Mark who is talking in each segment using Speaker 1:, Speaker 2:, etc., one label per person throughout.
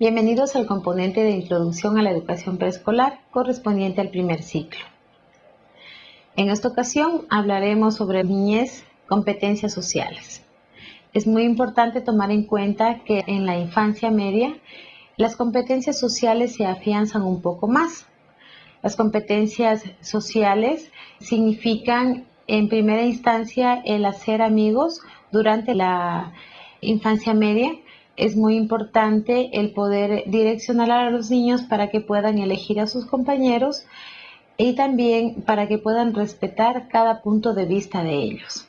Speaker 1: Bienvenidos al componente de Introducción a la Educación Preescolar correspondiente al primer ciclo. En esta ocasión hablaremos sobre niñez, competencias sociales. Es muy importante tomar en cuenta que en la infancia media las competencias sociales se afianzan un poco más. Las competencias sociales significan en primera instancia el hacer amigos durante la infancia media es muy importante el poder direccionar a los niños para que puedan elegir a sus compañeros y también para que puedan respetar cada punto de vista de ellos.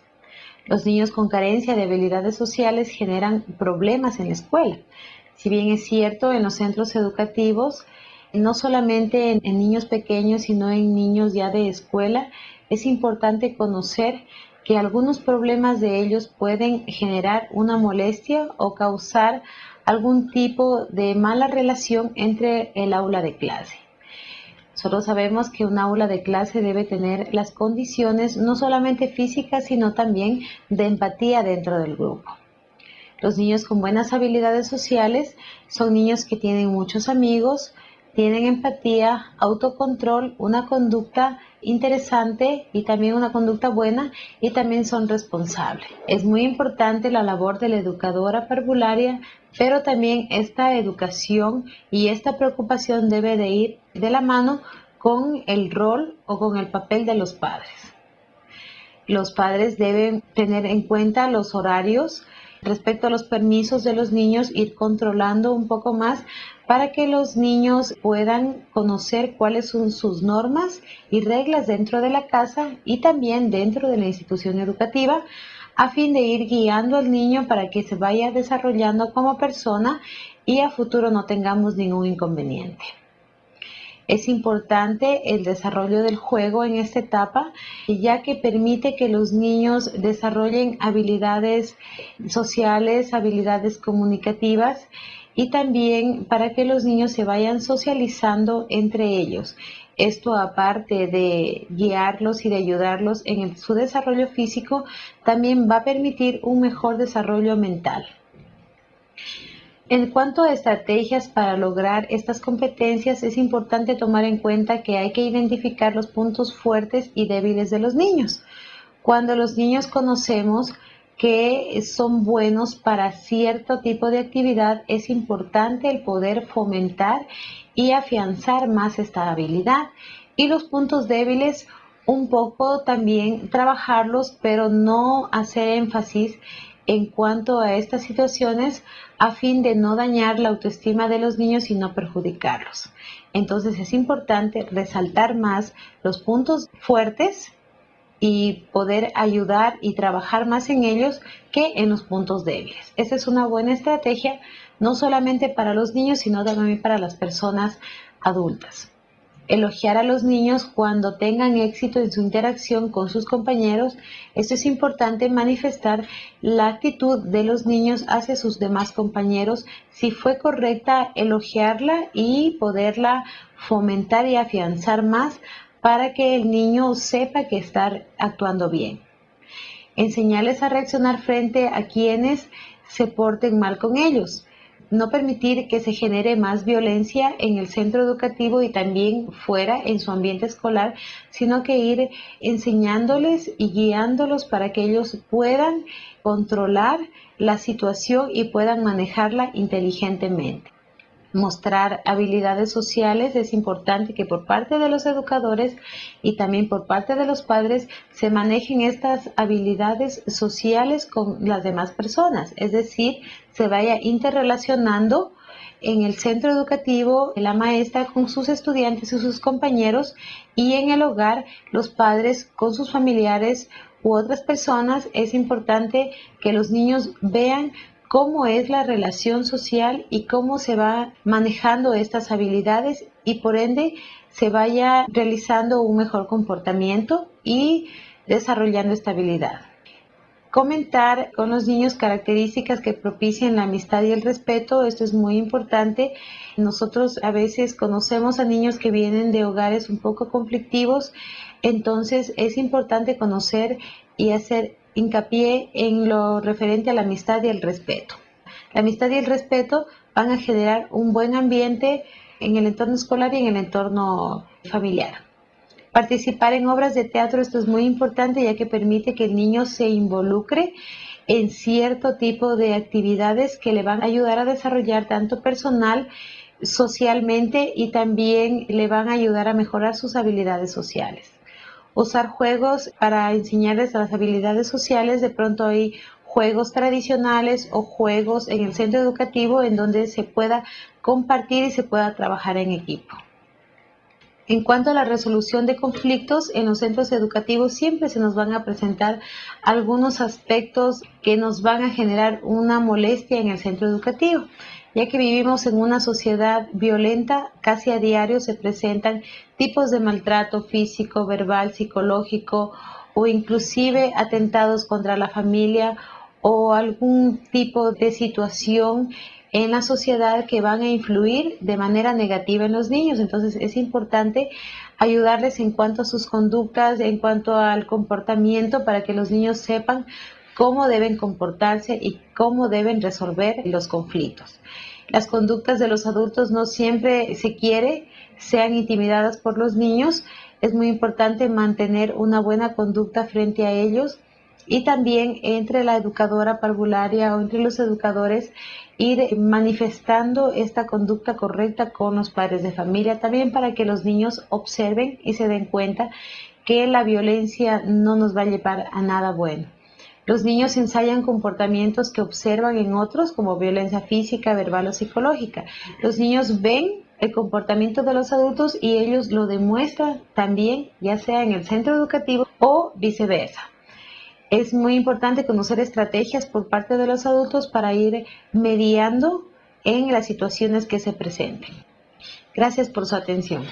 Speaker 1: Los niños con carencia de habilidades sociales generan problemas en la escuela. Si bien es cierto, en los centros educativos, no solamente en, en niños pequeños, sino en niños ya de escuela, es importante conocer que algunos problemas de ellos pueden generar una molestia o causar algún tipo de mala relación entre el aula de clase. Nosotros sabemos que un aula de clase debe tener las condiciones no solamente físicas, sino también de empatía dentro del grupo. Los niños con buenas habilidades sociales son niños que tienen muchos amigos, tienen empatía, autocontrol, una conducta interesante y también una conducta buena y también son responsables. Es muy importante la labor de la educadora parvularia, pero también esta educación y esta preocupación debe de ir de la mano con el rol o con el papel de los padres. Los padres deben tener en cuenta los horarios, respecto a los permisos de los niños, ir controlando un poco más para que los niños puedan conocer cuáles son sus normas y reglas dentro de la casa y también dentro de la institución educativa a fin de ir guiando al niño para que se vaya desarrollando como persona y a futuro no tengamos ningún inconveniente. Es importante el desarrollo del juego en esta etapa, ya que permite que los niños desarrollen habilidades sociales, habilidades comunicativas y también para que los niños se vayan socializando entre ellos. Esto aparte de guiarlos y de ayudarlos en su desarrollo físico, también va a permitir un mejor desarrollo mental. En cuanto a estrategias para lograr estas competencias, es importante tomar en cuenta que hay que identificar los puntos fuertes y débiles de los niños. Cuando los niños conocemos que son buenos para cierto tipo de actividad, es importante el poder fomentar y afianzar más esta habilidad. Y los puntos débiles, un poco también trabajarlos, pero no hacer énfasis en cuanto a estas situaciones a fin de no dañar la autoestima de los niños y no perjudicarlos. Entonces es importante resaltar más los puntos fuertes y poder ayudar y trabajar más en ellos que en los puntos débiles. Esa es una buena estrategia no solamente para los niños, sino también para las personas adultas elogiar a los niños cuando tengan éxito en su interacción con sus compañeros. Esto es importante manifestar la actitud de los niños hacia sus demás compañeros, si fue correcta elogiarla y poderla fomentar y afianzar más para que el niño sepa que está actuando bien. Enseñarles a reaccionar frente a quienes se porten mal con ellos no permitir que se genere más violencia en el centro educativo y también fuera en su ambiente escolar, sino que ir enseñándoles y guiándolos para que ellos puedan controlar la situación y puedan manejarla inteligentemente mostrar habilidades sociales, es importante que por parte de los educadores y también por parte de los padres se manejen estas habilidades sociales con las demás personas, es decir, se vaya interrelacionando en el centro educativo la maestra con sus estudiantes y sus compañeros y en el hogar los padres con sus familiares u otras personas. Es importante que los niños vean cómo es la relación social y cómo se va manejando estas habilidades y por ende se vaya realizando un mejor comportamiento y desarrollando estabilidad. Comentar con los niños características que propicien la amistad y el respeto, esto es muy importante. Nosotros a veces conocemos a niños que vienen de hogares un poco conflictivos, entonces es importante conocer y hacer hincapié en lo referente a la amistad y el respeto. La amistad y el respeto van a generar un buen ambiente en el entorno escolar y en el entorno familiar. Participar en obras de teatro, esto es muy importante ya que permite que el niño se involucre en cierto tipo de actividades que le van a ayudar a desarrollar tanto personal, socialmente y también le van a ayudar a mejorar sus habilidades sociales. Usar juegos para enseñarles las habilidades sociales, de pronto hay juegos tradicionales o juegos en el centro educativo en donde se pueda compartir y se pueda trabajar en equipo. En cuanto a la resolución de conflictos, en los centros educativos siempre se nos van a presentar algunos aspectos que nos van a generar una molestia en el centro educativo, ya que vivimos en una sociedad violenta, casi a diario se presentan tipos de maltrato físico, verbal, psicológico o inclusive atentados contra la familia o algún tipo de situación en la sociedad que van a influir de manera negativa en los niños. Entonces es importante ayudarles en cuanto a sus conductas, en cuanto al comportamiento, para que los niños sepan cómo deben comportarse y cómo deben resolver los conflictos. Las conductas de los adultos no siempre se quiere sean intimidadas por los niños. Es muy importante mantener una buena conducta frente a ellos y también entre la educadora parvularia o entre los educadores ir manifestando esta conducta correcta con los padres de familia, también para que los niños observen y se den cuenta que la violencia no nos va a llevar a nada bueno. Los niños ensayan comportamientos que observan en otros como violencia física, verbal o psicológica. Los niños ven el comportamiento de los adultos y ellos lo demuestran también, ya sea en el centro educativo o viceversa. Es muy importante conocer estrategias por parte de los adultos para ir mediando en las situaciones que se presenten. Gracias por su atención.